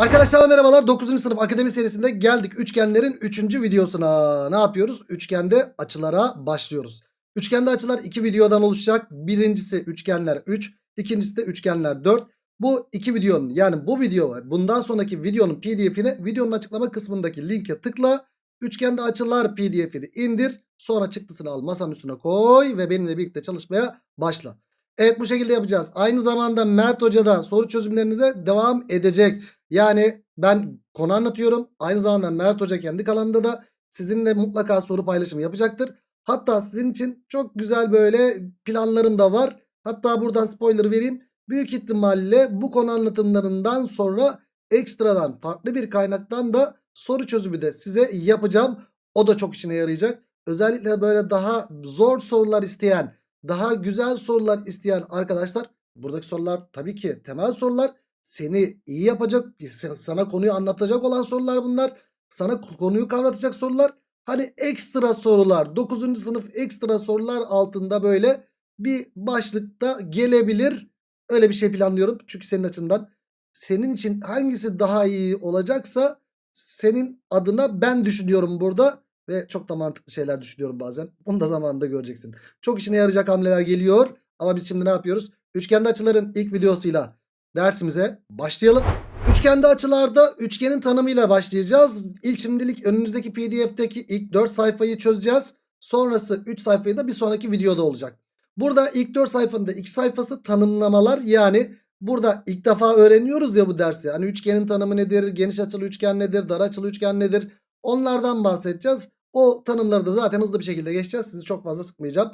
Arkadaşlar merhabalar 9. sınıf akademi serisinde geldik üçgenlerin 3. videosuna ne yapıyoruz üçgende açılara başlıyoruz üçgende açılar 2 videodan oluşacak birincisi üçgenler 3 ikincisi de üçgenler 4 bu iki videonun yani bu video bundan sonraki videonun pdf'ini videonun açıklama kısmındaki linke tıkla üçgende açılar pdf'ini indir sonra çıktısını al masanın üstüne koy ve benimle birlikte çalışmaya başla Evet bu şekilde yapacağız. Aynı zamanda Mert Hoca da soru çözümlerinize devam edecek. Yani ben konu anlatıyorum. Aynı zamanda Mert Hoca kendi kanalında da sizinle mutlaka soru paylaşımı yapacaktır. Hatta sizin için çok güzel böyle planlarım da var. Hatta buradan spoiler vereyim. Büyük ihtimalle bu konu anlatımlarından sonra ekstradan farklı bir kaynaktan da soru çözümü de size yapacağım. O da çok işine yarayacak. Özellikle böyle daha zor sorular isteyen daha güzel sorular isteyen arkadaşlar buradaki sorular tabii ki temel sorular seni iyi yapacak sana konuyu anlatacak olan sorular bunlar sana konuyu kavratacak sorular hani ekstra sorular 9. sınıf ekstra sorular altında böyle bir başlıkta gelebilir öyle bir şey planlıyorum çünkü senin açından senin için hangisi daha iyi olacaksa senin adına ben düşünüyorum burada ve çok da mantıklı şeyler düşünüyorum bazen. Bunu da zamanında göreceksin. Çok işine yarayacak hamleler geliyor. Ama biz şimdi ne yapıyoruz? Üçgende açıların ilk videosuyla dersimize başlayalım. Üçgende açılarda üçgenin tanımıyla başlayacağız. İlk şimdilik önünüzdeki pdf'teki ilk 4 sayfayı çözeceğiz. Sonrası 3 sayfayı da bir sonraki videoda olacak. Burada ilk 4 sayfanın da 2 sayfası tanımlamalar yani burada ilk defa öğreniyoruz ya bu dersi. Hani üçgenin tanımı nedir, geniş açılı üçgen nedir, dar açılı üçgen nedir onlardan bahsedeceğiz. O tanımları da zaten hızlı bir şekilde geçeceğiz. Sizi çok fazla sıkmayacağım.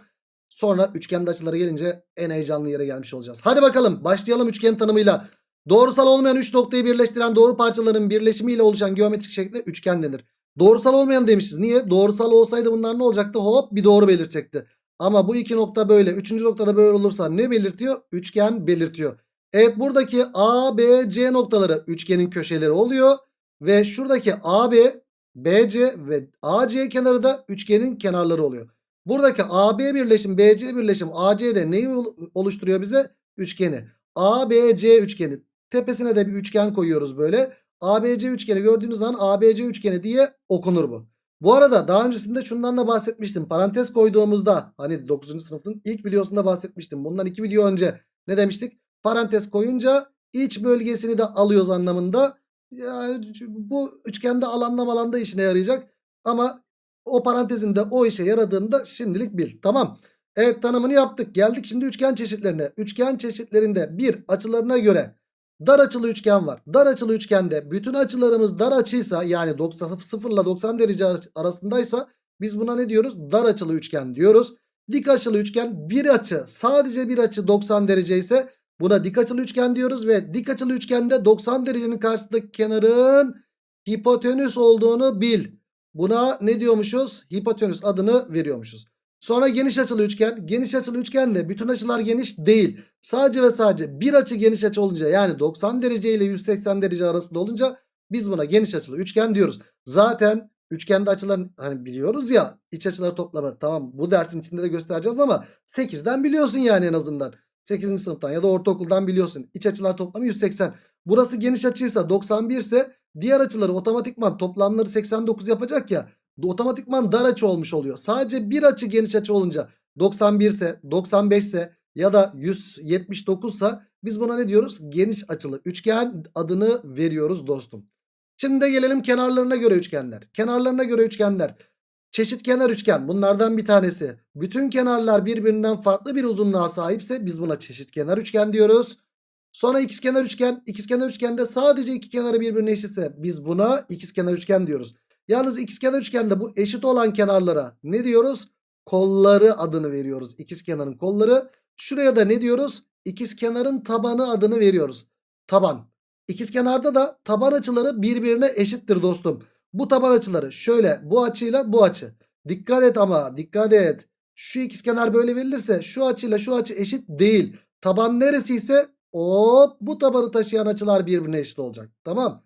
Sonra üçgende açıları gelince en heyecanlı yere gelmiş olacağız. Hadi bakalım başlayalım üçgen tanımıyla. Doğrusal olmayan 3 noktayı birleştiren doğru parçaların birleşimiyle oluşan geometrik şekle üçgen denir. Doğrusal olmayan demişiz. Niye? Doğrusal olsaydı bunlar ne olacaktı? Hop bir doğru belirtecekti. Ama bu iki nokta böyle. Üçüncü noktada böyle olursa ne belirtiyor? Üçgen belirtiyor. Evet buradaki A, B, C noktaları üçgenin köşeleri oluyor. Ve şuradaki AB BC ve AC kenarı da üçgenin kenarları oluyor. Buradaki AB birleşim BC birleşim AC'de neyi oluşturuyor bize? Üçgeni. ABC üçgeni. Tepesine de bir üçgen koyuyoruz böyle. ABC üçgeni gördüğünüz zaman ABC üçgeni diye okunur bu. Bu arada daha öncesinde şundan da bahsetmiştim. Parantez koyduğumuzda hani 9. sınıfın ilk videosunda bahsetmiştim. Bundan iki video önce ne demiştik? Parantez koyunca iç bölgesini de alıyoruz anlamında. Ya, bu üçgende alanda malanda işine yarayacak. Ama o parantezinde o işe yaradığında şimdilik bil. Tamam. Evet tanımını yaptık. Geldik şimdi üçgen çeşitlerine. Üçgen çeşitlerinde bir açılarına göre dar açılı üçgen var. Dar açılı üçgende bütün açılarımız dar açıysa yani 90, 0 ile 90 derece arasındaysa biz buna ne diyoruz? Dar açılı üçgen diyoruz. Dik açılı üçgen bir açı sadece bir açı 90 derece ise Buna dik açılı üçgen diyoruz ve dik açılı üçgende 90 derecenin karşısındaki kenarın hipotenüs olduğunu bil. Buna ne diyormuşuz? Hipotenüs adını veriyormuşuz. Sonra geniş açılı üçgen. Geniş açılı üçgende bütün açılar geniş değil. Sadece ve sadece bir açı geniş açı olunca yani 90 derece ile 180 derece arasında olunca biz buna geniş açılı üçgen diyoruz. Zaten üçgende açılar hani biliyoruz ya iç açıları toplamı tamam bu dersin içinde de göstereceğiz ama 8'den biliyorsun yani en azından. 8. sınıftan ya da ortaokuldan biliyorsun. İç açılar toplamı 180. Burası geniş açıysa 91 ise diğer açıları otomatikman toplamları 89 yapacak ya. Otomatikman dar açı olmuş oluyor. Sadece bir açı geniş açı olunca 91 ise 95 ise ya da 179 ise biz buna ne diyoruz? Geniş açılı üçgen adını veriyoruz dostum. Şimdi de gelelim kenarlarına göre üçgenler. Kenarlarına göre üçgenler. Çeşitkenar üçgen bunlardan bir tanesi. Bütün kenarlar birbirinden farklı bir uzunluğa sahipse biz buna çeşitkenar üçgen diyoruz. Sonra ikizkenar üçgen. İkizkenar üçgende sadece iki kenarı birbirine eşitse biz buna ikizkenar üçgen diyoruz. Yalnız ikizkenar üçgende bu eşit olan kenarlara ne diyoruz? Kolları adını veriyoruz. İkizkenarın kolları. Şuraya da ne diyoruz? İkizkenarın tabanı adını veriyoruz. Taban. İkizkenarda da taban açıları birbirine eşittir dostum. Bu taban açıları şöyle bu açıyla bu açı. Dikkat et ama dikkat et. Şu ikizkenar böyle verilirse şu açıyla şu açı eşit değil. Taban neresi ise hop bu tabanı taşıyan açılar birbirine eşit olacak. Tamam.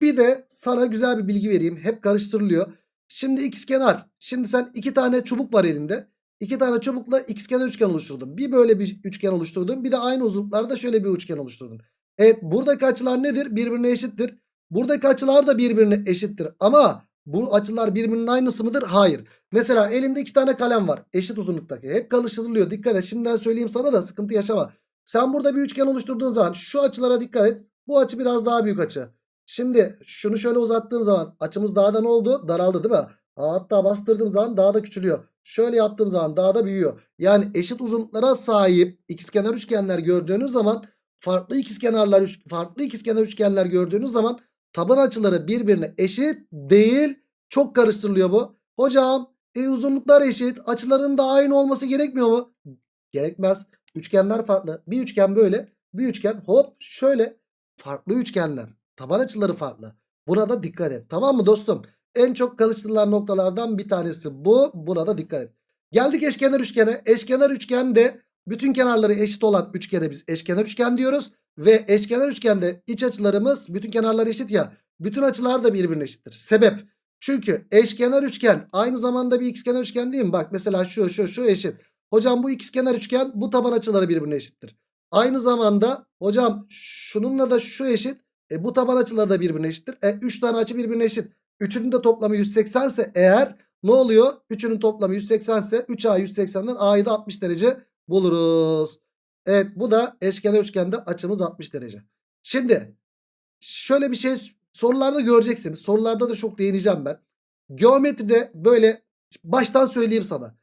Bir de sana güzel bir bilgi vereyim. Hep karıştırılıyor. Şimdi ikizkenar. Şimdi sen iki tane çubuk var elinde. İki tane çubukla ikizkenar üçgen oluşturdun. Bir böyle bir üçgen oluşturdun. Bir de aynı uzunluklarda şöyle bir üçgen oluşturdun. Evet buradaki açılar nedir? Birbirine eşittir. Buradaki açılar da birbirine eşittir. Ama bu açılar birbirinin aynısı mıdır? Hayır. Mesela elinde iki tane kalem var. Eşit uzunluktaki. Hep karıştırılıyor. Dikkat et. Şimdiden söyleyeyim sana da sıkıntı yaşama. Sen burada bir üçgen oluşturduğun zaman şu açılara dikkat et. Bu açı biraz daha büyük açı. Şimdi şunu şöyle uzattığım zaman açımız daha da ne oldu? Daraldı değil mi? Hatta bastırdığım zaman daha da küçülüyor. Şöyle yaptığım zaman daha da büyüyor. Yani eşit uzunluklara sahip ikizkenar üçgenler gördüğünüz zaman farklı ikizkenarlar farklı ikizkenar üçgenler gördüğünüz zaman taban açıları birbirine eşit değil. Çok karıştırılıyor bu. Hocam e, uzunluklar eşit. Açıların da aynı olması gerekmiyor mu? Gerekmez. Üçgenler farklı. Bir üçgen böyle. Bir üçgen hop şöyle. Farklı üçgenler. Taban açıları farklı. Buna da dikkat et. Tamam mı dostum? En çok karıştırılan noktalardan bir tanesi bu. Buna da dikkat et. Geldik eşkenar üçgene. Eşkenar üçgende bütün kenarları eşit olan üçgene biz eşkenar üçgen diyoruz. Ve eşkenar üçgende iç açılarımız bütün kenarları eşit ya. Bütün açılar da birbirine eşittir. Sebep. Çünkü eşkenar üçgen aynı zamanda bir ikizkenar üçgen değil mi? Bak mesela şu şu şu eşit. Hocam bu ikizkenar üçgen bu taban açıları birbirine eşittir. Aynı zamanda hocam şununla da şu eşit. E, bu taban açıları da birbirine eşittir. E, 3 tane açı birbirine eşit. Üçünün de toplamı 180 ise eğer ne oluyor? Üçünün toplamı 180 ise 3A 180'den A'yı da 60 derece buluruz. Evet bu da eşkenar üçgende açımız 60 derece. Şimdi şöyle bir şey sorularda göreceksiniz. Sorularda da çok değineceğim ben. Geometride böyle baştan söyleyeyim sana.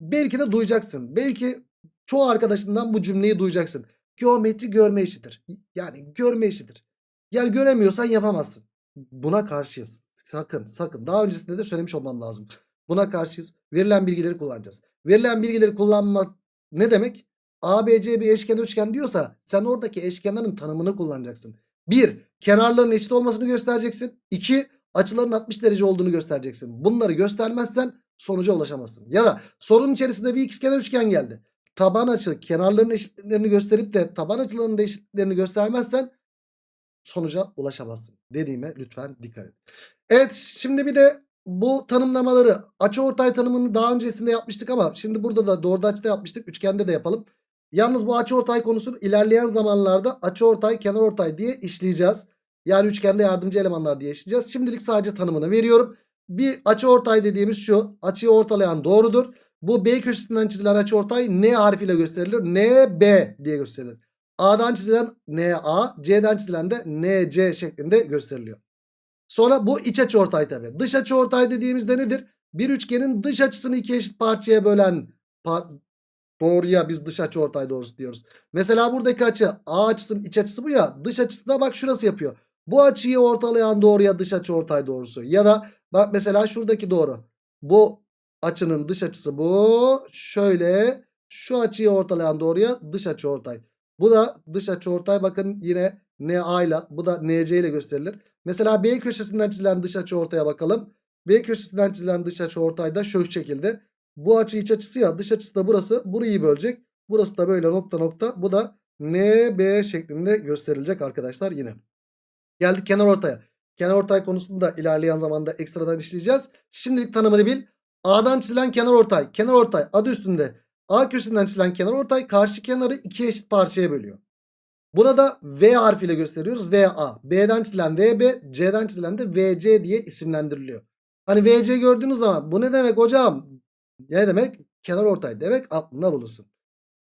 Belki de duyacaksın. Belki çoğu arkadaşından bu cümleyi duyacaksın. Geometri görme işidir. Yani görme işidir. Yani göremiyorsan yapamazsın. Buna karşıyız. Sakın sakın. Daha öncesinde de söylemiş olmam lazım. Buna karşıyız. Verilen bilgileri kullanacağız. Verilen bilgileri kullanmak ne demek? ABC bir eşkenar üçgen diyorsa sen oradaki eşkenarın tanımını kullanacaksın. 1. Kenarların eşit olmasını göstereceksin. 2. Açıların 60 derece olduğunu göstereceksin. Bunları göstermezsen sonuca ulaşamazsın. Ya da sorunun içerisinde bir ikizkenar üçgen geldi. Taban açı kenarların eşitliklerini gösterip de taban açılarının da eşitliklerini göstermezsen sonuca ulaşamazsın. Dediğime lütfen dikkat et. Evet şimdi bir de bu tanımlamaları açıortay tanımını daha öncesinde yapmıştık ama şimdi burada da doğru açıda yapmıştık. Üçgende de yapalım. Yalnız bu açıortay konusunu ilerleyen zamanlarda açıortay, kenarortay diye işleyeceğiz. Yani üçgende yardımcı elemanlar diye işleyeceğiz. Şimdilik sadece tanımını veriyorum. Bir açıortay dediğimiz şu. Açıyı ortalayan doğrudur. Bu B köşesinden çizilen açıortay N harfiyle gösterilir. NB diye gösterilir. A'dan çizilen NA, C'den çizilen de NC şeklinde gösteriliyor. Sonra bu iç açıortay tabi. Dış açıortay dediğimizde nedir? Bir üçgenin dış açısını iki eşit parçaya bölen par- doğruya biz dış açıortay doğrusu diyoruz. Mesela buradaki açı A açısının iç açısı bu ya. Dış açısı da bak şurası yapıyor. Bu açıyı ortalayan doğruya dış açıortay doğrusu. Ya da bak mesela şuradaki doğru. Bu açının dış açısı bu. Şöyle şu açıyı ortalayan doğruya dış açıortay. Bu da dış açıortay bakın yine NA ile bu da NC ile gösterilir. Mesela B köşesinden çizilen dış açıortaya bakalım. B köşesinden çizilen dış açıortay da şu şekilde. Bu açı iç açısı ya dış açısı da burası. Burayı bölecek. Burası da böyle nokta nokta. Bu da NB şeklinde gösterilecek arkadaşlar yine. Geldik kenar ortaya. Kenar ortay konusunu da ilerleyen zamanda ekstradan işleyeceğiz. Şimdilik tanımını bil. A'dan çizilen kenar ortay. Kenar ortay adı üstünde. A köşesinden çizilen kenar ortay karşı kenarı iki eşit parçaya bölüyor. Buna da V harfiyle gösteriyoruz. VA. B'den çizilen VB, C'den çizilen de VC diye isimlendiriliyor. Hani VC gördüğünüz zaman bu ne demek hocam? Ne demek? Kenar ortay demek aklında bulunsun.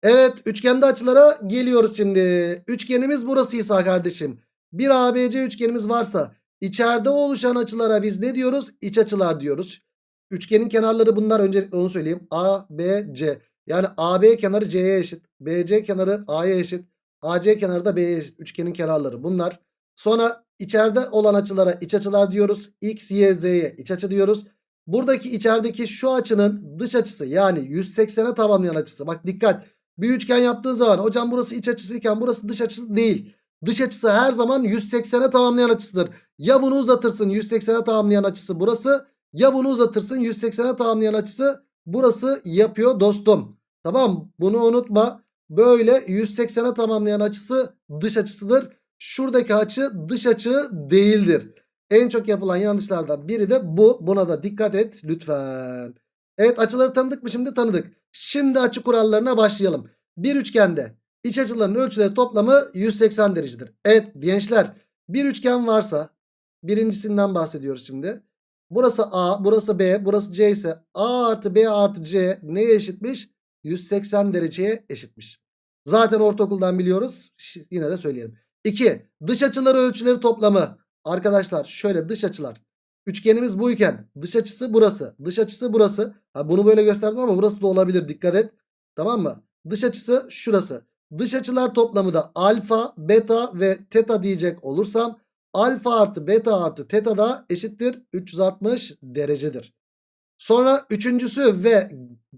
Evet üçgende açılara geliyoruz şimdi. Üçgenimiz burasıysa kardeşim. Bir ABC üçgenimiz varsa içeride oluşan açılara biz ne diyoruz? İç açılar diyoruz. Üçgenin kenarları bunlar öncelikle onu söyleyeyim. A, B, C. Yani AB kenarı C'ye eşit. BC kenarı A'ya eşit. AC kenarı da B'ye eşit. Üçgenin kenarları bunlar. Sonra içeride olan açılara iç açılar diyoruz. X, Y, Z'ye iç açı diyoruz. Buradaki içerideki şu açının dış açısı yani 180'e tamamlayan açısı. Bak dikkat. Bir üçgen yaptığın zaman hocam burası iç açısıyken burası dış açısı değil. Dış açısı her zaman 180'e tamamlayan açısıdır. Ya bunu uzatırsın 180'e tamamlayan açısı burası. Ya bunu uzatırsın 180'e tamamlayan açısı burası yapıyor dostum. Tamam bunu unutma. Böyle 180'e tamamlayan açısı dış açısıdır. Şuradaki açı dış açı değildir. En çok yapılan yanlışlardan biri de bu. Buna da dikkat et lütfen. Evet açıları tanıdık mı şimdi tanıdık. Şimdi açı kurallarına başlayalım. Bir üçgende iç açıların ölçüleri toplamı 180 derecedir. Evet gençler bir üçgen varsa Birincisinden bahsediyoruz şimdi. Burası A, burası B, burası C ise A artı B artı C neye eşitmiş? 180 dereceye eşitmiş. Zaten ortaokuldan biliyoruz. Yine de söyleyelim. 2. Dış açıları ölçüleri toplamı. Arkadaşlar şöyle dış açılar. Üçgenimiz buyken dış açısı burası. Dış açısı burası. Ha, bunu böyle gösterdim ama burası da olabilir. Dikkat et. Tamam mı? Dış açısı şurası. Dış açılar toplamı da alfa, beta ve teta diyecek olursam alfa artı beta artı teta da eşittir 360 derecedir. Sonra üçüncüsü ve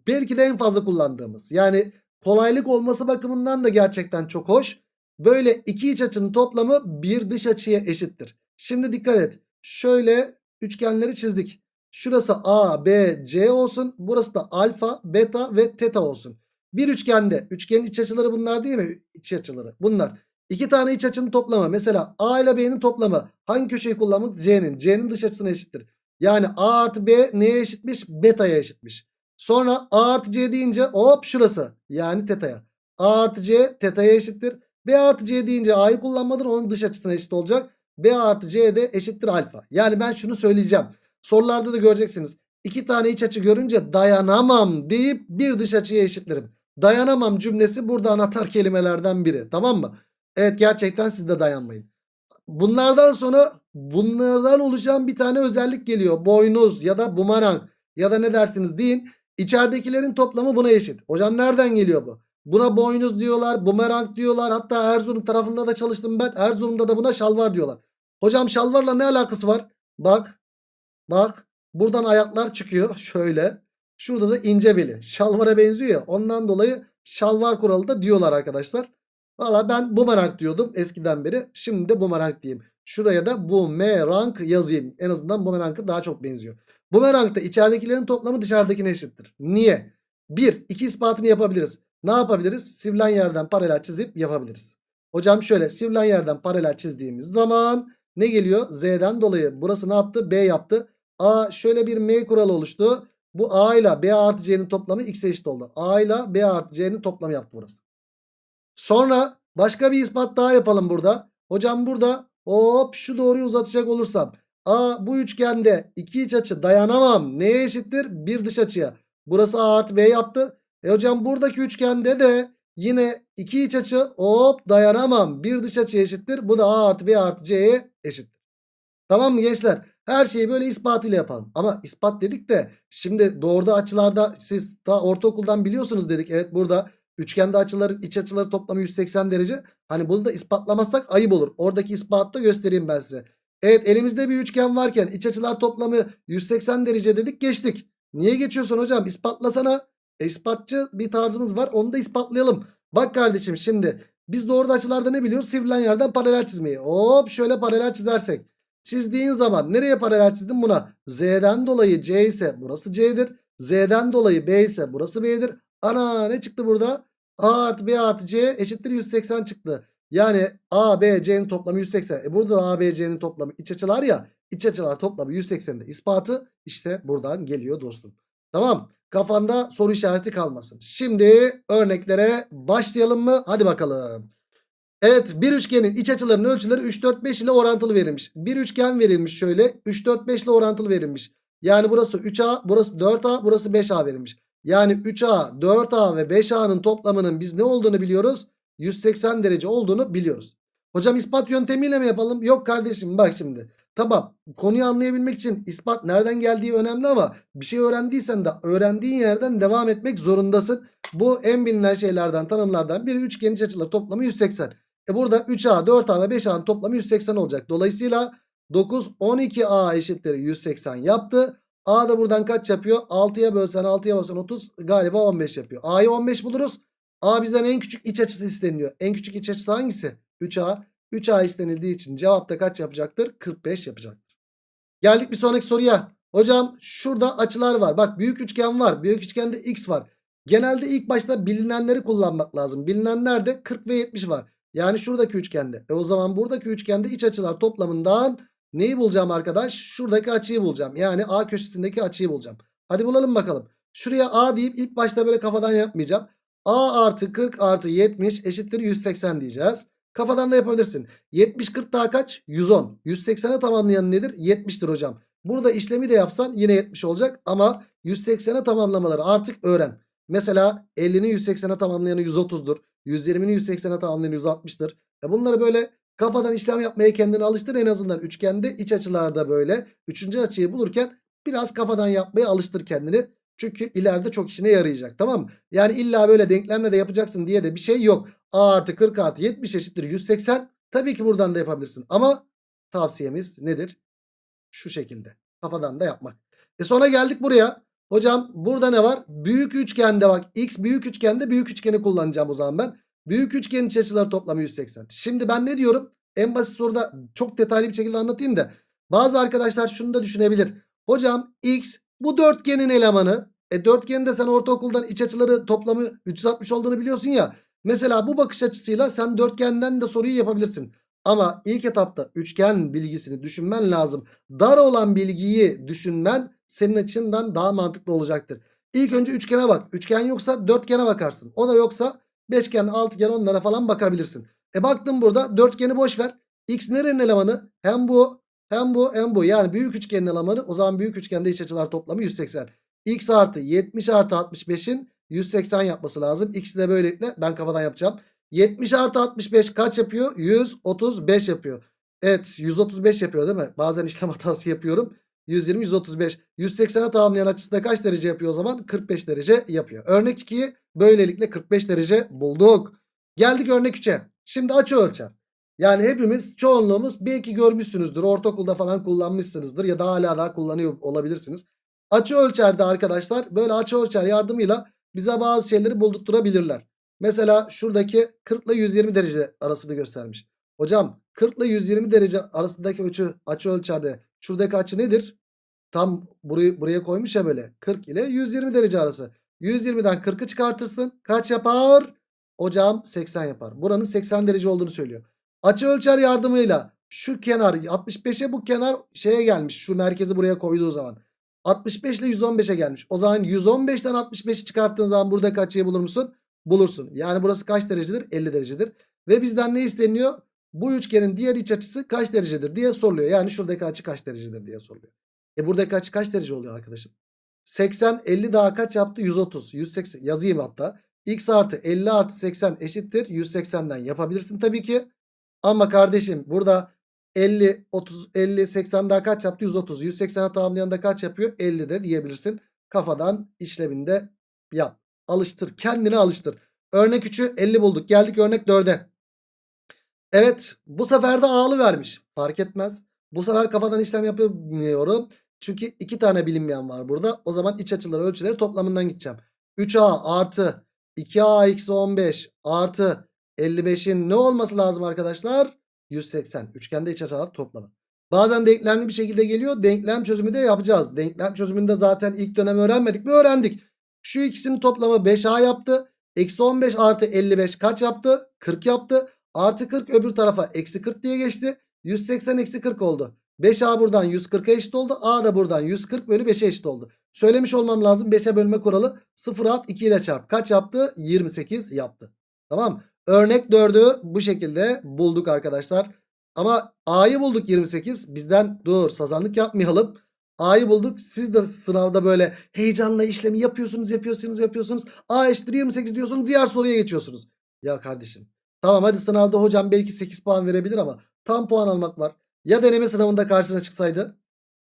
belki de en fazla kullandığımız yani kolaylık olması bakımından da gerçekten çok hoş. Böyle iki iç açının toplamı bir dış açıya eşittir. Şimdi dikkat et. Şöyle üçgenleri çizdik. Şurası A, B, C olsun. Burası da alfa, beta ve teta olsun. Bir üçgende üçgenin iç açıları bunlar değil mi? İç açıları bunlar. İki tane iç açının toplamı mesela A ile B'nin toplamı hangi köşeyi kullanmak? C'nin. C'nin dış açısına eşittir. Yani A artı B neye eşitmiş? Beta'ya eşitmiş. Sonra A artı C deyince hop şurası. Yani teta'ya. A artı C teta'ya eşittir. B artı C deyince A'yı kullanmadın onun dış açısına eşit olacak. B artı C de eşittir alfa. Yani ben şunu söyleyeceğim. Sorularda da göreceksiniz. İki tane iç açı görünce dayanamam deyip bir dış açıya eşitlerim. Dayanamam cümlesi burada anahtar kelimelerden biri. Tamam mı? Evet gerçekten siz de dayanmayın. Bunlardan sonra bunlardan oluşan bir tane özellik geliyor. Boynuz ya da bumerang ya da ne dersiniz deyin. İçeridekilerin toplamı buna eşit. Hocam nereden geliyor bu? Buna boynuz diyorlar, bumerang diyorlar. Hatta Erzurum tarafında da çalıştım ben. Erzurum'da da buna şalvar diyorlar. Hocam şalvarla ne alakası var? Bak, bak. Buradan ayaklar çıkıyor şöyle. Şurada da ince beli. Şalvara benziyor ya. Ondan dolayı şalvar kuralı da diyorlar arkadaşlar. Valla ben bumerang diyordum eskiden beri. Şimdi de bumerang diyeyim. Şuraya da bumerang yazayım. En azından bumerang'a daha çok benziyor. Bumerang'da içeridekilerin toplamı dışarıdakine eşittir. Niye? Bir, iki ispatını yapabiliriz. Ne yapabiliriz? Sivrilen yerden paralel çizip yapabiliriz. Hocam şöyle sivrilen yerden paralel çizdiğimiz zaman ne geliyor? Z'den dolayı burası ne yaptı? B yaptı. A şöyle bir M kuralı oluştu. Bu A ile B artı C'nin toplamı X'e eşit oldu. A ile B artı C'nin toplamı yaptı burası. Sonra başka bir ispat daha yapalım burada. Hocam burada hop şu doğruyu uzatacak olursam. A bu üçgende iki iç açı dayanamam. Neye eşittir? Bir dış açıya. Burası A artı B yaptı. E hocam buradaki üçgende de yine iki iç açı hop dayanamam. Bir dış açıya eşittir. Bu da A artı B artı C'ye eşittir. Tamam mı gençler? Her şeyi böyle ispatıyla yapalım. Ama ispat dedik de şimdi doğruda açılarda siz daha ortaokuldan biliyorsunuz dedik. Evet burada üçgende açıların iç açıları toplamı 180 derece. Hani bunu da ispatlamazsak ayıp olur. Oradaki ispatı da göstereyim ben size. Evet elimizde bir üçgen varken iç açılar toplamı 180 derece dedik geçtik. Niye geçiyorsun hocam? İspatlasana. E, ispatçı bir tarzımız var onu da ispatlayalım. Bak kardeşim şimdi biz doğruda açılarda ne biliyoruz? Sivrilen yerden paralel çizmeyi. Hop şöyle paralel çizersek. Çizdiğin zaman nereye paralel çizdim buna? Z'den dolayı C ise burası C'dir. Z'den dolayı B ise burası B'dir. Ana ne çıktı burada? A artı B artı C eşittir 180 çıktı. Yani A, B, C'nin toplamı 180. E burada da A, B, C'nin toplamı iç açılar ya. İç açılar toplamı 180'de ispatı işte buradan geliyor dostum. Tamam. Kafanda soru işareti kalmasın. Şimdi örneklere başlayalım mı? Hadi bakalım. Evet bir üçgenin iç açılarının ölçüleri 3, 4, 5 ile orantılı verilmiş. Bir üçgen verilmiş şöyle 3, 4, 5 ile orantılı verilmiş. Yani burası 3A, burası 4A, burası 5A verilmiş. Yani 3A, 4A ve 5A'nın toplamının biz ne olduğunu biliyoruz? 180 derece olduğunu biliyoruz. Hocam ispat yöntemiyle mi yapalım? Yok kardeşim bak şimdi. Tamam konuyu anlayabilmek için ispat nereden geldiği önemli ama bir şey öğrendiysen de öğrendiğin yerden devam etmek zorundasın. Bu en bilinen şeylerden tanımlardan biri üçgenin iç açıları toplamı 180. E burada 3A, 4A ve 5A'nın toplamı 180 olacak. Dolayısıyla 9, 12A eşittir 180 yaptı. A da buradan kaç yapıyor? 6'ya bölsen 6'ya bölsen 30 galiba 15 yapıyor. A'yı 15 buluruz. A bizden en küçük iç açısı isteniyor. En küçük iç açısı hangisi? 3A. 3A istenildiği için cevapta kaç yapacaktır? 45 yapacaktır. Geldik bir sonraki soruya. Hocam şurada açılar var. Bak büyük üçgen var. Büyük üçgende x var. Genelde ilk başta bilinenleri kullanmak lazım. Bilinenlerde 40 ve 70 var. Yani şuradaki üçgende. E o zaman buradaki üçgende iç açılar toplamından neyi bulacağım arkadaş? Şuradaki açıyı bulacağım. Yani A köşesindeki açıyı bulacağım. Hadi bulalım bakalım. Şuraya A deyip ilk başta böyle kafadan yapmayacağım. A artı 40 artı 70 eşittir 180 diyeceğiz. Kafadan da yapabilirsin. 70 40 daha kaç? 110. 180'e tamamlayan nedir? 70'tir hocam. Burada işlemi de yapsan yine 70 olacak ama 180'e tamamlamaları artık öğren. Mesela 50'nin 180'e tamamlayanı 130'dur. 120'nin 180'e tamamlayanı 160'tır. E bunları böyle kafadan işlem yapmaya kendini alıştır en azından üçgende iç açılarda böyle. Üçüncü açıyı bulurken biraz kafadan yapmaya alıştır kendini. Çünkü ileride çok işine yarayacak tamam mı? Yani illa böyle denklemle de yapacaksın diye de bir şey yok. A artı 40 artı 70 eşittir 180. Tabii ki buradan da yapabilirsin. Ama tavsiyemiz nedir? Şu şekilde. Kafadan da yapmak. E sonra geldik buraya. Hocam burada ne var? Büyük üçgende bak. X büyük üçgende büyük üçgeni kullanacağım o zaman ben. Büyük üçgenin iç açıları toplamı 180. Şimdi ben ne diyorum? En basit soruda çok detaylı bir şekilde anlatayım da. Bazı arkadaşlar şunu da düşünebilir. Hocam X bu dörtgenin elemanı. E dörtgenin sen ortaokuldan iç açıları toplamı 360 olduğunu biliyorsun ya. Mesela bu bakış açısıyla sen dörtgenden de soruyu yapabilirsin. Ama ilk etapta üçgen bilgisini düşünmen lazım. Dar olan bilgiyi düşünmen senin açından daha mantıklı olacaktır. İlk önce üçgene bak. Üçgen yoksa dörtgene bakarsın. O da yoksa beşgen, altıgen onlara falan bakabilirsin. E baktım burada dörtgeni boş ver. X nerenin elemanı? Hem bu hem bu hem bu. Yani büyük üçgenin elemanı. O zaman büyük üçgende iç açılar toplamı 180. X artı 70 artı 65'in 180 yapması lazım. X'i de böylelikle ben kafadan yapacağım. 70 artı 65 kaç yapıyor? 135 yapıyor. Evet 135 yapıyor değil mi? Bazen işlem hatası yapıyorum. 120 135 180'e tamamlayan açısında kaç derece yapıyor o zaman? 45 derece yapıyor. Örnek 2'yi böylelikle 45 derece bulduk. Geldik örnek 3'e. Şimdi açı ölçer. Yani hepimiz çoğunluğumuz belki görmüşsünüzdür. Ortaokulda falan kullanmışsınızdır ya da hala daha kullanıyor olabilirsiniz. Açı ölçerde arkadaşlar böyle açı ölçer yardımıyla bize bazı şeyleri buldurtturabilirler. Mesela şuradaki 40 ile 120 derece arasını göstermiş. Hocam 40 ile 120 derece arasındaki açı, açı ölçerde şuradaki açı nedir? Tam burayı, buraya koymuş ya böyle 40 ile 120 derece arası. 120'den 40'ı çıkartırsın. Kaç yapar? Hocam 80 yapar. Buranın 80 derece olduğunu söylüyor. Açı ölçer yardımıyla şu kenar 65'e bu kenar şeye gelmiş. Şu merkezi buraya koyduğu zaman. 65 ile 115'e gelmiş. O zaman 115'ten 65'i çıkarttığın zaman buradaki açıyı bulur musun? Bulursun. Yani burası kaç derecedir? 50 derecedir. Ve bizden ne isteniyor? Bu üçgenin diğer iç açısı kaç derecedir diye soruluyor. Yani şuradaki açı kaç derecedir diye soruluyor. E buradaki açı kaç derece oluyor arkadaşım? 80 50 daha kaç yaptı? 130. 180 yazayım hatta. X artı 50 artı 80 eşittir. 180'den yapabilirsin tabii ki. Ama kardeşim burada 50 30 50 80 daha kaç yaptı? 130. 180'e tamamlayan da kaç yapıyor? 50 de diyebilirsin. Kafadan işleminde yap. Alıştır. Kendini alıştır. Örnek 3'ü 50 bulduk. Geldik örnek 4'e. Evet bu sefer de A'lı vermiş. Fark etmez. Bu sefer kafadan işlem yapamıyorum. Çünkü iki tane bilinmeyen var burada. O zaman iç açıları ölçüleri toplamından gideceğim. 3A artı 2A eksi 15 artı 55'in ne olması lazım arkadaşlar? 180. Üçgende iç açılar toplamı. Bazen denklemli bir şekilde geliyor. Denklem çözümü de yapacağız. Denklem çözümünde zaten ilk dönem öğrenmedik mi? Öğrendik. Şu ikisinin toplamı 5A yaptı. Eksi 15 artı 55 kaç yaptı? 40 yaptı. Artı 40 öbür tarafa eksi 40 diye geçti. 180 eksi 40 oldu. 5A buradan 140'a eşit oldu. A da buradan 140 bölü 5'e eşit oldu. Söylemiş olmam lazım 5'e bölme kuralı 0 at 2 ile çarp. Kaç yaptı? 28 yaptı. Tamam. Örnek 4'ü bu şekilde bulduk arkadaşlar. Ama A'yı bulduk 28. Bizden dur sazanlık yapmayalım. A'yı bulduk. Siz de sınavda böyle heyecanla işlemi yapıyorsunuz, yapıyorsunuz, yapıyorsunuz. A eşittir 28 diyorsunuz. Diğer soruya geçiyorsunuz. Ya kardeşim. Tamam hadi sınavda hocam belki 8 puan verebilir ama tam puan almak var. Ya deneme sınavında karşına çıksaydı?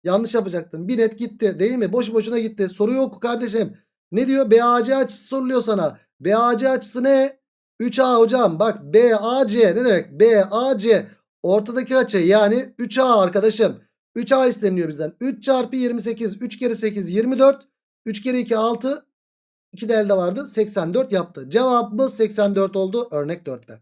Yanlış yapacaktın. Bir net gitti değil mi? Boş boşuna gitti. Soru yok kardeşim. Ne diyor? BAC açısı soruluyor sana. BAC açısı ne? 3A hocam bak BAC ne demek? BAC ortadaki açı yani 3A arkadaşım. 3A isteniyor bizden. 3 çarpı 28. 3 kere 8 24. 3 kere 2 6. 2 de elde vardı. 84 yaptı. Cevabımız 84 oldu örnek 4'te.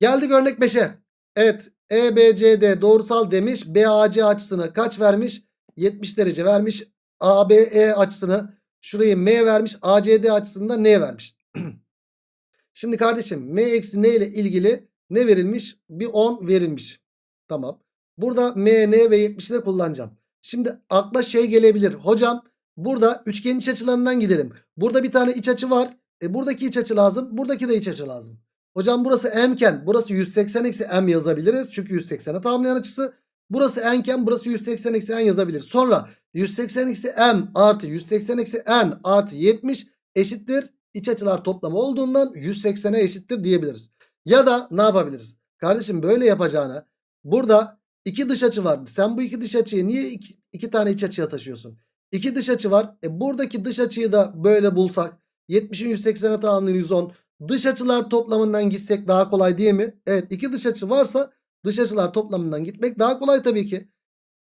Geldik örnek 5'e. Evet EBCD doğrusal demiş. BAC açısını kaç vermiş? 70 derece vermiş. ABE açısını şurayı M vermiş. ACD açısını da N vermiş. Şimdi kardeşim M eksi N ile ilgili ne verilmiş? Bir 10 verilmiş. Tamam. Burada M, N ve 70'i de kullanacağım. Şimdi akla şey gelebilir. Hocam burada üçgenin iç açılarından gidelim. Burada bir tane iç açı var. E buradaki iç açı lazım. Buradaki de iç açı lazım. Hocam burası m'ken burası 180 eksi m yazabiliriz. Çünkü 180'e tamamlayan açısı. Burası n'ken burası 180 eksi n yazabilir. Sonra 180 eksi m artı 180 eksi n artı 70 eşittir. İç açılar toplamı olduğundan 180'e eşittir diyebiliriz. Ya da ne yapabiliriz? Kardeşim böyle yapacağına burada iki dış açı var. Sen bu iki dış açıyı niye iki, iki tane iç açıya taşıyorsun? 2 dış açı var. E buradaki dış açıyı da böyle bulsak. 70'in 180'e tamamlayan 110. Dış açılar toplamından gitsek daha kolay değil mi? Evet iki dış açı varsa dış açılar toplamından gitmek daha kolay tabii ki.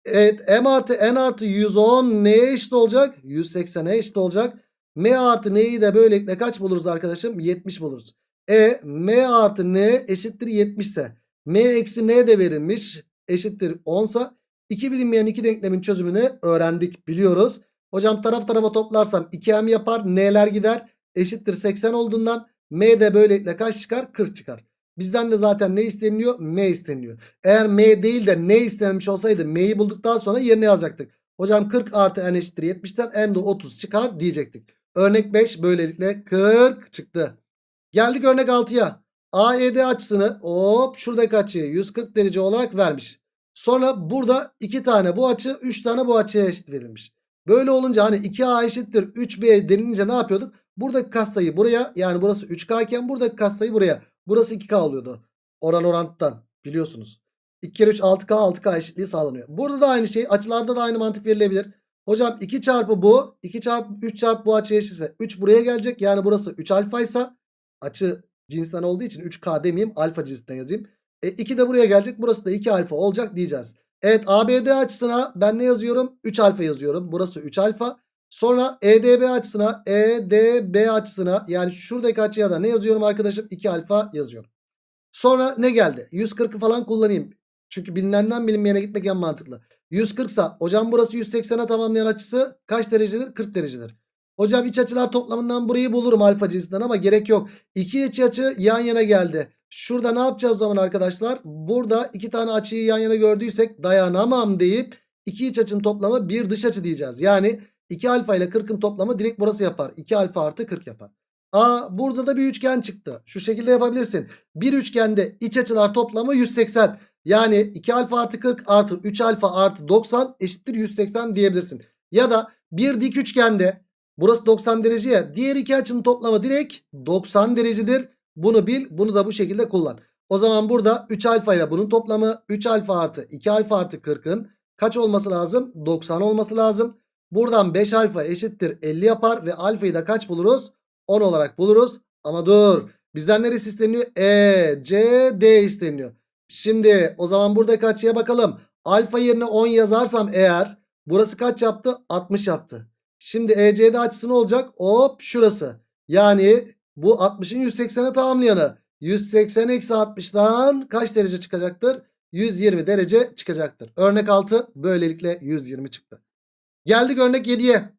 Evet m artı n artı 110 neye eşit olacak? 180'e eşit olacak. m artı n'yi de böylelikle kaç buluruz arkadaşım? 70 buluruz. E m artı n eşittir 70 ise m eksi n de verilmiş eşittir 10 sa 2 bilinmeyen 2 denklemin çözümünü öğrendik biliyoruz. Hocam taraf tarafa toplarsam 2m yapar n'ler gider eşittir 80 olduğundan m de böylelikle kaç çıkar 40 çıkar. Bizden de zaten ne isteniliyor m isteniliyor. Eğer m değil de ne istenilmiş olsaydı m'yi bulduktan sonra yerine yazacaktık. Hocam 40 artı n eşittir 70'ten n de 30 çıkar diyecektik. Örnek 5 böylelikle 40 çıktı. Geldik örnek 6'ya. AED açısını hop şuradaki açıyı 140 derece olarak vermiş. Sonra burada 2 tane bu açı 3 tane bu açıya eşit verilmiş. Böyle olunca hani 2A eşittir 3B denilince ne yapıyorduk? Buradaki katsayı buraya yani burası 3K iken buradaki katsayı buraya. Burası 2K oluyordu. Oran orantıdan biliyorsunuz. 2 kere 3 6K 6K eşitliği sağlanıyor. Burada da aynı şey açılarda da aynı mantık verilebilir. Hocam 2 çarpı bu 2 çarpı 3 çarpı bu açıya eşitse 3 buraya gelecek. Yani burası 3 alfa ise açı cinsinden olduğu için 3K demeyeyim alfa cinsinden yazayım. E 2 de buraya gelecek. Burası da 2 alfa olacak diyeceğiz. Evet ABD açısına ben ne yazıyorum? 3 alfa yazıyorum. Burası 3 alfa. Sonra EDB açısına EDB açısına yani şuradaki açıya da ne yazıyorum arkadaşım? 2 alfa yazıyorum. Sonra ne geldi? 140'ı falan kullanayım. Çünkü bilinenden bilinmeyene gitmek en mantıklı. 140 sa hocam burası 180'e tamamlayan açısı kaç derecedir? 40 derecedir. Hocam iç açılar toplamından burayı bulurum alfa cinsinden ama gerek yok. İki iç açı yan yana geldi. Şurada ne yapacağız o zaman arkadaşlar? Burada iki tane açıyı yan yana gördüysek dayanamam deyip iki iç açının toplamı bir dış açı diyeceğiz. Yani 2 alfa ile 40'ın toplamı direkt burası yapar. 2 alfa artı 40 yapar. Aa burada da bir üçgen çıktı. Şu şekilde yapabilirsin. Bir üçgende iç açılar toplamı 180. Yani 2 alfa artı 40 artı 3 alfa artı 90 eşittir 180 diyebilirsin. Ya da bir dik üçgende burası 90 derece ya. Diğer iki açının toplamı direkt 90 derecedir. Bunu bil. Bunu da bu şekilde kullan. O zaman burada 3 alfa ile bunun toplamı 3 alfa artı 2 alfa artı 40'ın kaç olması lazım? 90 olması lazım. Buradan 5 alfa eşittir 50 yapar ve alfayı da kaç buluruz? 10 olarak buluruz. Ama dur. Bizden neresi isteniyor? E, C, D isteniyor. Şimdi o zaman buradaki açıya bakalım. Alfa yerine 10 yazarsam eğer burası kaç yaptı? 60 yaptı. Şimdi ECD açısı ne olacak? Hop şurası. Yani bu 60'ın 180'e tamamlayanı. 180 eksi 60'dan kaç derece çıkacaktır? 120 derece çıkacaktır. Örnek 6 böylelikle 120 çıktı. Geldik örnek 7'ye.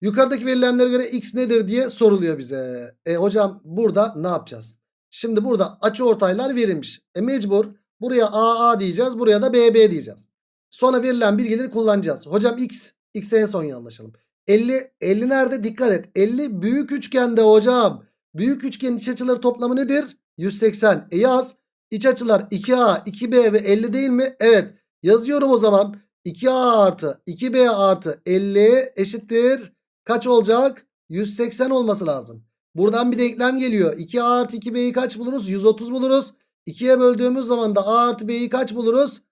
Yukarıdaki verilenlere göre x nedir diye soruluyor bize. E hocam burada ne yapacağız? Şimdi burada açı ortaylar verilmiş. E mecbur buraya AA diyeceğiz. Buraya da BB diyeceğiz. Sonra verilen bilgileri kullanacağız. Hocam x. X'e en son anlaşalım. 50. 50 nerede? Dikkat et. 50 büyük üçgende hocam. Büyük üçgenin iç açıları toplamı nedir? 180. E yaz. İç açılar 2A, 2B ve 50 değil mi? Evet. Yazıyorum o zaman. 2A artı 2B artı 50 eşittir. Kaç olacak? 180 olması lazım. Buradan bir denklem geliyor. 2A artı 2B'yi kaç buluruz? 130 buluruz. 2'ye böldüğümüz zaman da A artı B'yi kaç buluruz?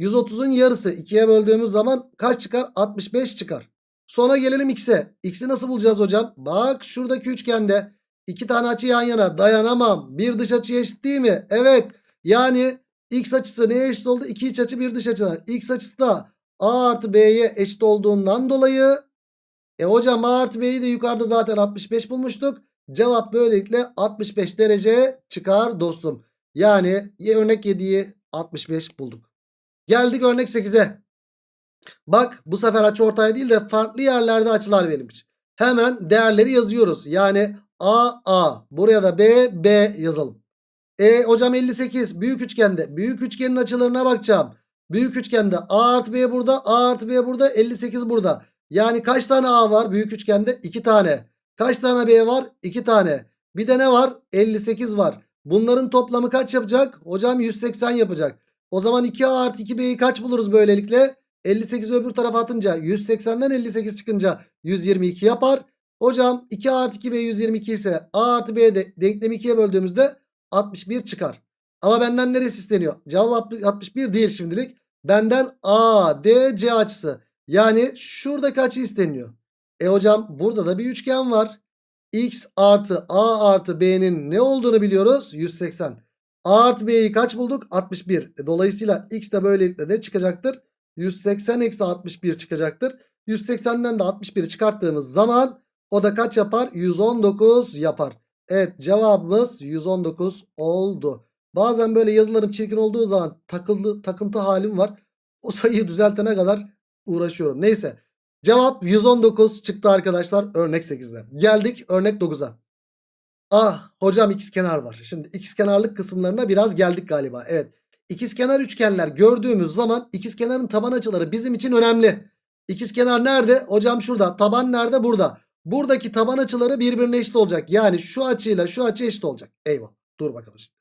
130'un yarısı. 2'ye böldüğümüz zaman kaç çıkar? 65 çıkar. Sonra gelelim X'e. X'i nasıl bulacağız hocam? Bak şuradaki üçgende iki tane açı yan yana dayanamam. Bir dış açı eşit değil mi? Evet. Yani X açısı neye eşit oldu? İki iç açı bir dış açıdan. X açısı da A artı B'ye eşit olduğundan dolayı e hocam A artı B'yi de yukarıda zaten 65 bulmuştuk. Cevap böylelikle 65 derece çıkar dostum. Yani örnek 7'yi 65 bulduk. Geldik örnek 8'e. Bak bu sefer açı ortaya değil de farklı yerlerde açılar verilmiş. Hemen değerleri yazıyoruz. Yani A A buraya da B B yazalım. E hocam 58 büyük üçgende. Büyük üçgenin açılarına bakacağım. Büyük üçgende A artı B burada A artı B burada 58 burada. Yani kaç tane A var büyük üçgende? 2 tane. Kaç tane B var? 2 tane. Bir de ne var? 58 var. Bunların toplamı kaç yapacak? Hocam 180 yapacak. O zaman 2A artı 2B'yi kaç buluruz böylelikle? 58 öbür tarafa atınca 180'den 58 çıkınca 122 yapar. Hocam 2A artı 2B 122 ise A artı B'ye de denklemi 2'ye böldüğümüzde 61 çıkar. Ama benden neresi isteniyor? Cevap 61 değil şimdilik. Benden ADC açısı. Yani şuradaki açı isteniyor. E hocam burada da bir üçgen var. X artı A artı B'nin ne olduğunu biliyoruz? 180. A artı B'yi kaç bulduk? 61. E, dolayısıyla X de böylelikle de çıkacaktır. 180 eksi 61 çıkacaktır. 180'den de 61'i çıkarttığımız zaman o da kaç yapar? 119 yapar. Evet cevabımız 119 oldu. Bazen böyle yazılarım çirkin olduğu zaman takıldı, takıntı halim var. O sayıyı düzeltene kadar uğraşıyorum. Neyse. Cevap 119 çıktı arkadaşlar örnek 8'de. Geldik örnek 9'a. Ah hocam ikizkenar var. Şimdi ikizkenarlık kısımlarına biraz geldik galiba. Evet. İkizkenar üçgenler gördüğümüz zaman ikizkenarın taban açıları bizim için önemli. İkizkenar nerede? Hocam şurada. Taban nerede? Burada. Buradaki taban açıları birbirine eşit olacak. Yani şu açıyla şu açı eşit olacak. Eyvallah. Dur bakalım şimdi.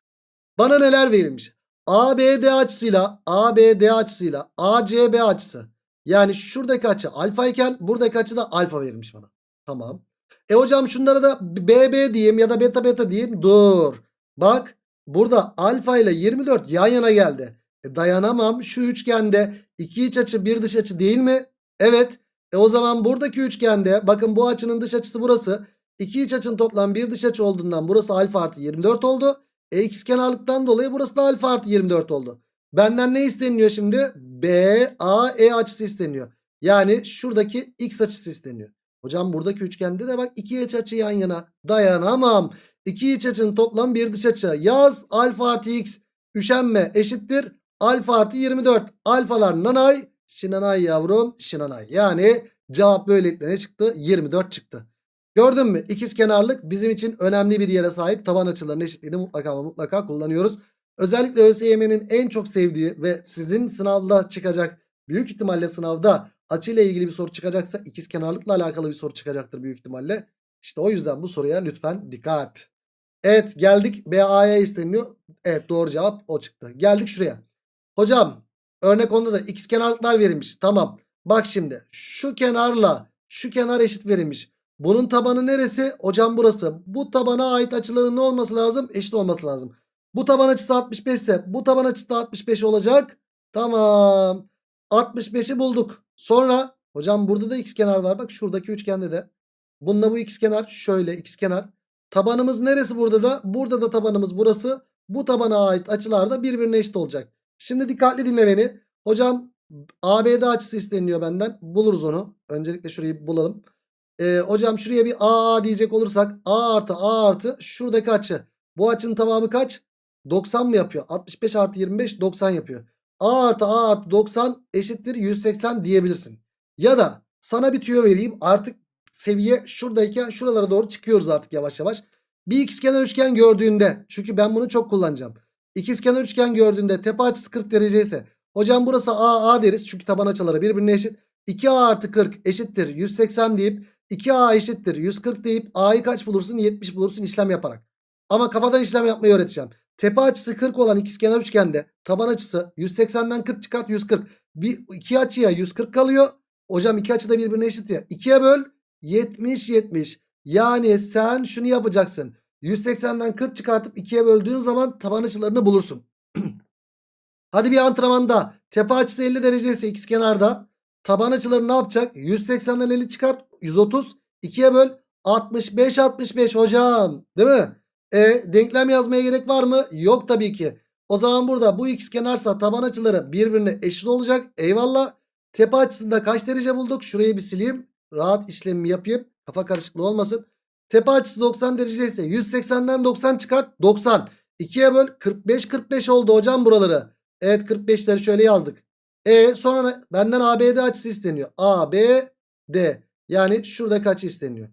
Bana neler verilmiş? ABD açısıyla ABD açısıyla ACB açısı. Yani şuradaki açı alfa iken buradaki açı da alfa verilmiş bana. Tamam. E hocam şunlara da BB diyeyim ya da beta beta diyeyim. Dur. Bak burada alfa ile 24 yan yana geldi. E dayanamam. Şu üçgende iki iç açı bir dış açı değil mi? Evet. E o zaman buradaki üçgende bakın bu açının dış açısı burası. İki iç açının toplam bir dış açı olduğundan burası alfa artı 24 oldu. E x kenarlıktan dolayı burası da alfa artı 24 oldu. Benden ne isteniyor şimdi? B, A, E açısı isteniyor. Yani şuradaki x açısı isteniyor. Hocam buradaki üçgende de bak iki iç açı yan yana. Dayanamam. İki iç açının toplam bir dış açı. Yaz alfa artı x. Üşenme eşittir. Alfa artı 24. Alfalar nanay. Şinanay yavrum şinanay. Yani cevap böylelikle ne çıktı? 24 çıktı. Gördün mü? İkizkenarlık bizim için önemli bir yere sahip. Taban açılarının eşitliğini mutlaka ama mutlaka kullanıyoruz. Özellikle ÖSYM'nin en çok sevdiği ve sizin sınavda çıkacak büyük ihtimalle sınavda açıyla ilgili bir soru çıkacaksa ikizkenarlıkla alakalı bir soru çıkacaktır büyük ihtimalle. İşte o yüzden bu soruya lütfen dikkat. Evet geldik BA'ya isteniyor. Evet doğru cevap o çıktı. Geldik şuraya. Hocam örnek onda da ikizkenarlıklar verilmiş. Tamam. Bak şimdi şu kenarla şu kenar eşit verilmiş. Bunun tabanı neresi? Hocam burası. Bu tabana ait açıların ne olması lazım? Eşit olması lazım. Bu taban açısı 65 ise bu taban açısı da 65 olacak. Tamam. 65'i bulduk. Sonra hocam burada da kenar var. Bak şuradaki üçgende de. Bununla bu kenar şöyle kenar. Tabanımız neresi burada da? Burada da tabanımız burası. Bu tabana ait açılar da birbirine eşit olacak. Şimdi dikkatli dinle beni. Hocam ABD açısı isteniyor benden. Buluruz onu. Öncelikle şurayı bulalım. Ee, hocam şuraya bir AA diyecek olursak A artı A artı şuradaki açı. Bu açının tamamı kaç? 90 mı yapıyor? 65 artı 25 90 yapıyor. A artı A artı 90 eşittir 180 diyebilirsin. Ya da sana bir tüyo vereyim. Artık seviye şuradayken şuralara doğru çıkıyoruz artık yavaş yavaş. Bir ikizkenar üçgen gördüğünde çünkü ben bunu çok kullanacağım. İkizkenar üçgen gördüğünde tepe açısı 40 derece ise hocam burası A A deriz çünkü taban açıları birbirine eşit. 2A artı 40 eşittir 180 deyip 2A eşittir 140 deyip A'yı kaç bulursun 70 bulursun işlem yaparak. Ama kafadan işlem yapmayı öğreteceğim. Tepe açısı 40 olan ikizkenar üçgende taban açısı 180'den 40 çıkart 140. Bir iki açıya 140 kalıyor. Hocam iki açı da birbirine eşit ya. 2'ye böl 70 70. Yani sen şunu yapacaksın. 180'den 40 çıkartıp 2'ye böldüğün zaman taban açılarını bulursun. Hadi bir antrenmanda tepe açısı 50 derece ise ikizkenarda taban açıları ne yapacak? 180'den 50 çıkart 130. 2'ye böl 65 65 hocam. Değil mi? E denklem yazmaya gerek var mı? Yok tabii ki. O zaman burada bu x kenarsa taban açıları birbirine eşit olacak. Eyvallah. Tepe açısında kaç derece bulduk? Şurayı bir sileyim. Rahat işlemimi yapayım. Kafa karışıklığı olmasın. Tepe açısı 90 derece ise 180'den 90 çıkart. 90. 2'ye böl 45 45 oldu hocam buraları. Evet 45'leri şöyle yazdık. E sonra benden ABD açısı isteniyor. ABD yani şuradaki açı isteniyor.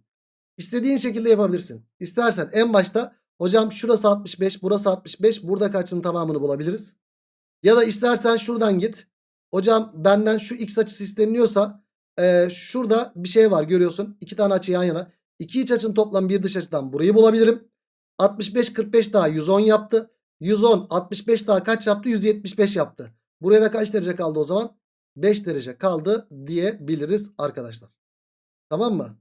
İstediğin şekilde yapabilirsin. İstersen en başta hocam şurası 65 burası 65 buradaki açının tamamını bulabiliriz. Ya da istersen şuradan git. Hocam benden şu x açısı isteniliyorsa e, şurada bir şey var görüyorsun. İki tane açı yan yana. İki iç açının toplam bir dış açıdan burayı bulabilirim. 65 45 daha 110 yaptı. 110 65 daha kaç yaptı? 175 yaptı. Buraya da kaç derece kaldı o zaman? 5 derece kaldı diyebiliriz arkadaşlar. Tamam mı?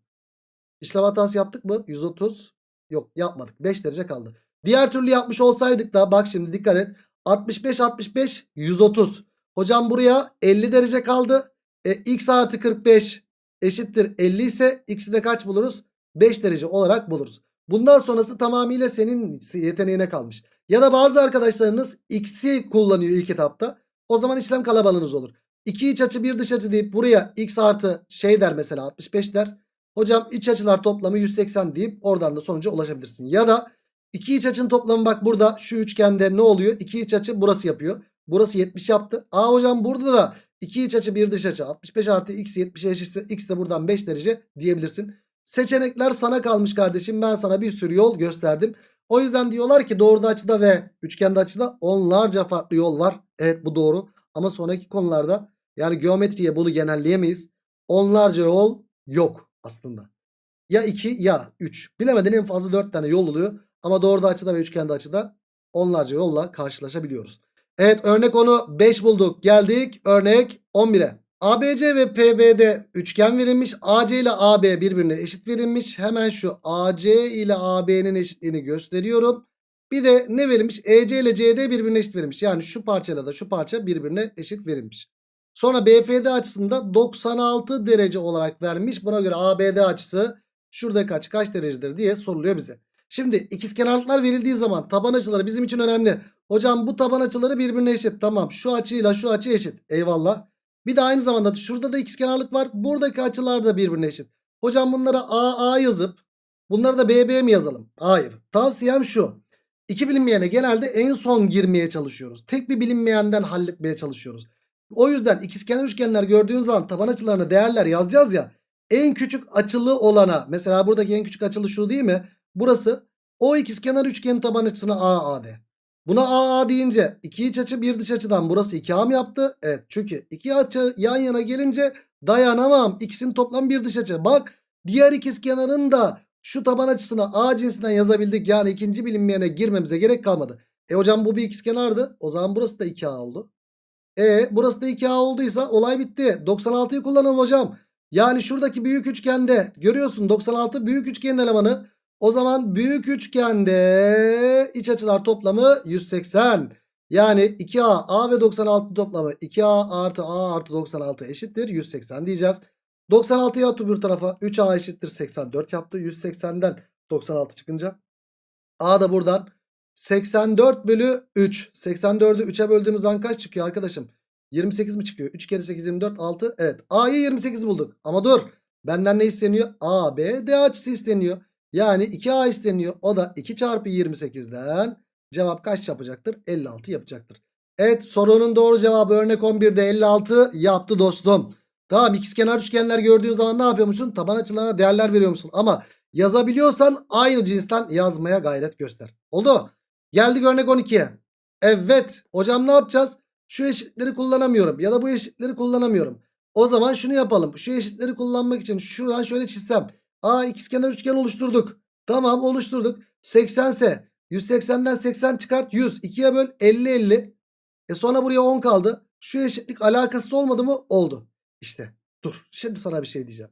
İşlem hatası yaptık mı? 130. Yok yapmadık. 5 derece kaldı. Diğer türlü yapmış olsaydık da bak şimdi dikkat et. 65 65 130. Hocam buraya 50 derece kaldı. E, x artı 45 eşittir 50 ise x'i de kaç buluruz? 5 derece olarak buluruz. Bundan sonrası tamamıyla senin yeteneğine kalmış. Ya da bazı arkadaşlarınız x'i kullanıyor ilk etapta. O zaman işlem kalabalığınız olur. 2 iç açı 1 dış açı deyip buraya x artı şey der mesela 65 der. Hocam iç açılar toplamı 180 deyip oradan da sonuca ulaşabilirsin. Ya da iki iç açının toplamı bak burada şu üçgende ne oluyor? İki iç açı burası yapıyor. Burası 70 yaptı. Aa hocam burada da iki iç açı bir dış açı 65 artı x 70'e eşitse x de buradan 5 derece diyebilirsin. Seçenekler sana kalmış kardeşim. Ben sana bir sürü yol gösterdim. O yüzden diyorlar ki doğruda açıda ve üçgende açıda onlarca farklı yol var. Evet bu doğru. Ama sonraki konularda yani geometriye bunu genelleyemeyiz. Onlarca yol yok aslında. Ya 2 ya 3. Bilemedin en fazla 4 tane yol oluyor. Ama doğruda açıda ve üçgende açıda onlarca yolla karşılaşabiliyoruz. Evet örnek onu 5 bulduk. Geldik örnek 11'e. ABC ve PB'de üçgen verilmiş. AC ile AB birbirine eşit verilmiş. Hemen şu AC ile AB'nin eşitliğini gösteriyorum. Bir de ne verilmiş? EC ile CD birbirine eşit verilmiş. Yani şu parçayla da şu parça birbirine eşit verilmiş. Sonra BFD açısında 96 derece olarak vermiş. Buna göre ABD açısı şurada kaç kaç derecedir diye soruluyor bize. Şimdi ikizkenarlıklar verildiği zaman taban açıları bizim için önemli. Hocam bu taban açıları birbirine eşit. Tamam şu açıyla şu açı eşit. Eyvallah. Bir de aynı zamanda şurada da ikizkenarlık var. Buradaki açılar da birbirine eşit. Hocam bunlara AA yazıp bunları da BB mi yazalım? Hayır. Tavsiyem şu. İki bilinmeyene genelde en son girmeye çalışıyoruz. Tek bir bilinmeyenden halletmeye çalışıyoruz. O yüzden ikizkenar üçgenler gördüğün zaman taban açılarına değerler yazacağız ya. En küçük açılı olana mesela buradaki en küçük açılı şu değil mi? Burası o ikizkenar üçgenin taban açısına AA de. Buna AA deyince iki iç açı bir dış açıdan burası 2A mı yaptı? Evet çünkü iki açı yan yana gelince dayanamam. İkisinin toplam bir dış açı. Bak diğer ikizkenarın da şu taban açısına A cinsinden yazabildik. Yani ikinci bilinmeyene girmemize gerek kalmadı. E hocam bu bir ikizkenardı. O zaman burası da 2A oldu. E burası da 2A olduysa olay bitti. 96'yı kullanalım hocam. Yani şuradaki büyük üçgende görüyorsun 96 büyük üçgenin elemanı. O zaman büyük üçgende iç açılar toplamı 180. Yani 2A A ve 96 toplamı 2A artı A artı 96 eşittir 180 diyeceğiz. 96'yı at öbür tarafa 3A eşittir 84 yaptı. 180'den 96 çıkınca. A da buradan 84 bölü 3. 84'ü 3'e böldüğümüz zaman kaç çıkıyor arkadaşım? 28 mi çıkıyor? 3 kere 8 24 6. Evet. A'yı 28 bulduk. Ama dur. Benden ne isteniyor? A, B, D açısı isteniyor. Yani 2A isteniyor. O da 2 çarpı 28'den cevap kaç yapacaktır? 56 yapacaktır. Evet sorunun doğru cevabı örnek 11'de 56 yaptı dostum. Tamam ikizkenar üçgenler gördüğün zaman ne yapıyormuşsun? Taban açılarına değerler veriyor musun? Ama yazabiliyorsan aynı cinsten yazmaya gayret göster. Oldu. Geldik örnek 12'ye. Evet hocam ne yapacağız? Şu eşitleri kullanamıyorum ya da bu eşitleri kullanamıyorum. O zaman şunu yapalım. Şu eşitleri kullanmak için şuradan şöyle çizsem. A ikizkenar üçgen oluşturduk. Tamam oluşturduk. 80 ise 180'den 80 çıkart 100. 2'ye böl 50 50. E sonra buraya 10 kaldı. Şu eşitlik alakası olmadı mı? Oldu. İşte dur şimdi sana bir şey diyeceğim.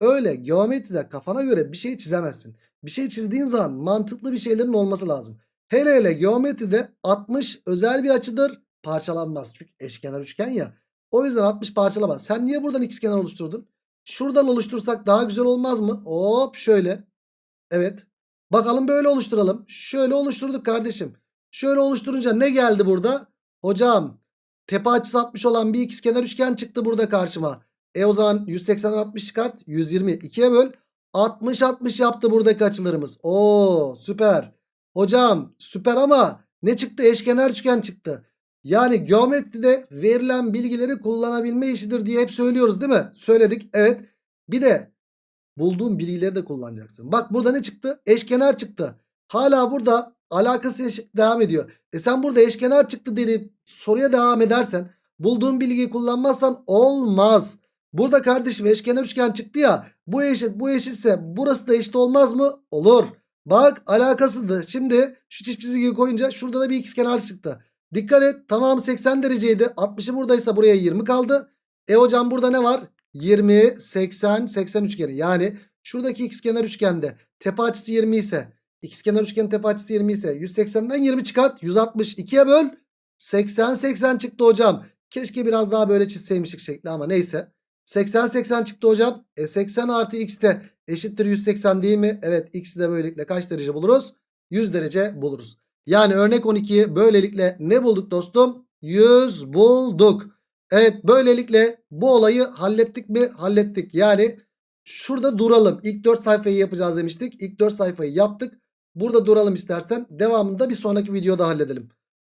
Öyle geometride kafana göre bir şey çizemezsin. Bir şey çizdiğin zaman mantıklı bir şeylerin olması lazım. Hele hele geometride 60 özel bir açıdır. Parçalanmaz. Çünkü eşkenar üçgen ya. O yüzden 60 parçalamaz. Sen niye buradan ikizkenar oluşturdun? Şuradan oluştursak daha güzel olmaz mı? Hop şöyle. Evet. Bakalım böyle oluşturalım. Şöyle oluşturduk kardeşim. Şöyle oluşturunca ne geldi burada? Hocam tepe açısı 60 olan bir ikizkenar üçgen çıktı burada karşıma. E o zaman 180'den 60 çıkart. 120 2'ye böl. 60 60 yaptı buradaki açılarımız. Oo süper. Hocam süper ama ne çıktı? Eşkenar üçgen çıktı. Yani geometride verilen bilgileri kullanabilme işidir diye hep söylüyoruz değil mi? Söyledik. Evet. Bir de bulduğun bilgileri de kullanacaksın. Bak burada ne çıktı? Eşkenar çıktı. Hala burada alakası devam ediyor. E sen burada eşkenar çıktı dedi soruya devam edersen bulduğun bilgiyi kullanmazsan olmaz. Burada kardeşim eşkenar üçgen çıktı ya bu eşit bu eşitse burası da eşit olmaz mı? Olur. Bak alakasızdı. Şimdi şu çift çizgiyi koyunca şurada da bir ikizkenar çıktı. Dikkat et tamamı 80 dereceydi. 60'ı buradaysa buraya 20 kaldı. E hocam burada ne var? 20, 80, 80 üçgeni. Yani şuradaki ikizkenar üçgende tepe açısı 20 ise ikizkenar üçgenin tepe açısı 20 ise 180'den 20 çıkart. 160 2'ye böl. 80 80 çıktı hocam. Keşke biraz daha böyle çizseymişik şekli ama neyse. 80 80 çıktı hocam. E 80 artı x de eşittir 180 değil mi? Evet x'i de böylelikle kaç derece buluruz? 100 derece buluruz. Yani örnek 12'yi böylelikle ne bulduk dostum? 100 bulduk. Evet böylelikle bu olayı hallettik mi? Hallettik. Yani şurada duralım. İlk 4 sayfayı yapacağız demiştik. İlk 4 sayfayı yaptık. Burada duralım istersen. Devamında bir sonraki videoda halledelim.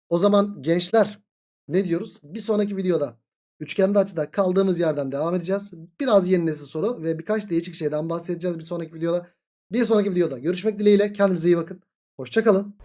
O zaman gençler ne diyoruz? Bir sonraki videoda üçgende açıda kaldığımız yerden devam edeceğiz. Biraz yeni nesil soru ve birkaç değişik şeyden bahsedeceğiz bir sonraki videoda. Bir sonraki videoda görüşmek dileğiyle. Kendinize iyi bakın. Hoşçakalın.